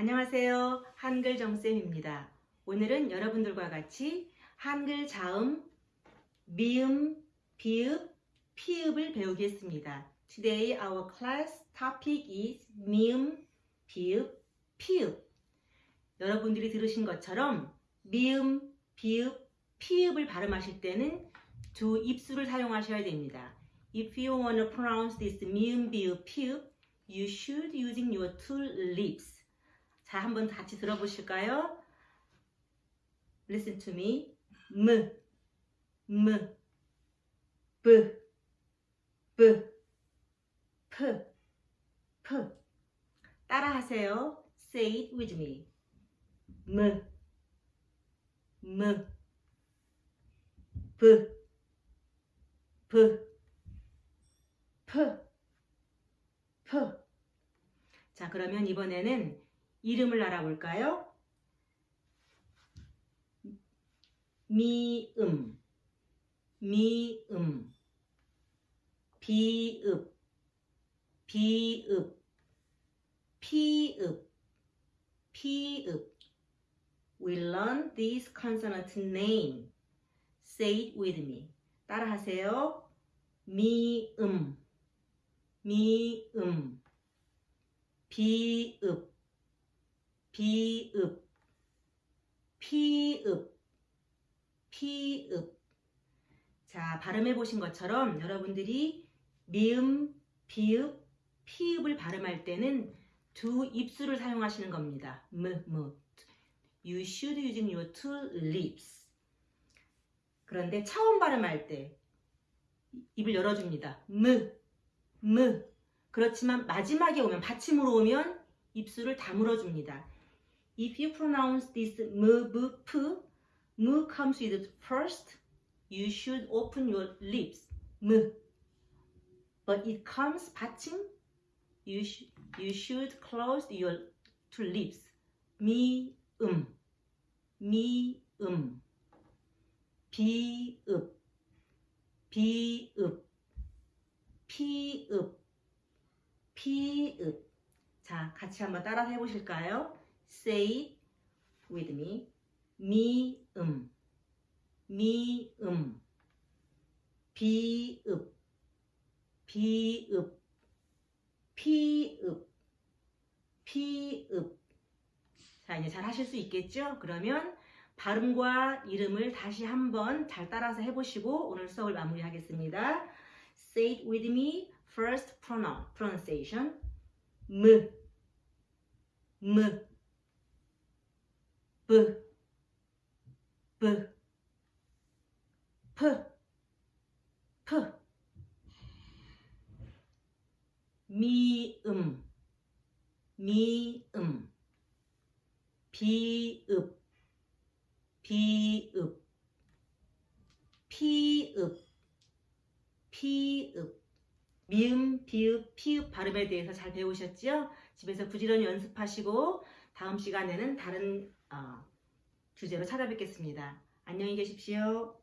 안녕하세요. 한글 정쌤입니다. 오늘은 여러분들과 같이 한글 자음, 미음, 비읍, 피읍을 배우겠습니다. Today our class topic is 미음, 비읍, 피읍. 여러분들이 들으신 것처럼 미음, 비읍, 피읍을 발음하실 때는 두 입술을 사용하셔야 됩니다. If you want to pronounce this 미음, 비읍, 피읍, you should using your two lips. 자, 한번 같이 들어보실까요? Listen to me. M, M, B, B, P, P. 따라하세요. Say it with me. M, M, B, B, P, P. 자, 그러면 이번에는 이름을 알아볼까요? 미음, 미음, 비읍, 비읍, 피읍, 피읍. We learn this consonant name. Say it with me. 따라하세요. 미음, 미음, 비읍, 비읍, 피읍, 피읍. 자, 발음해 보신 것처럼 여러분들이 미음, 비읍, 피읍을 발음할 때는 두 입술을 사용하시는 겁니다. 무, 무. You should using your two lips. 그런데 처음 발음할 때 입을 열어줍니다. 무, 무. 그렇지만 마지막에 오면 받침으로 오면 입술을 다물어줍니다. If you pronounce this m, b, p, m comes with first, you should open your lips. m. But it comes 받침, you, sh you should close your two lips. 미, 음, 미, 음. 비읍, 비읍, 피읍, 피읍. 자, 같이 한번 따라 해보실까요? Say with me. 미음, 미음, 비읍, 비읍, 피읍, 피읍. 자, 이제 잘 하실 수 있겠죠? 그러면 발음과 이름을 다시 한번 잘 따라서 해보시고 오늘 수업을 마무리하겠습니다. Say it with me. First pronoun, pronunciation. 무, 무, b, b, p, p. 미음, 미음, 비읍, 비읍, 피읍, 피읍. 미음, 비읍, 피읍 발음에 대해서 잘 배우셨죠? 집에서 부지런히 연습하시고 다음 시간에는 다른 어, 주제로 찾아뵙겠습니다. 안녕히 계십시오.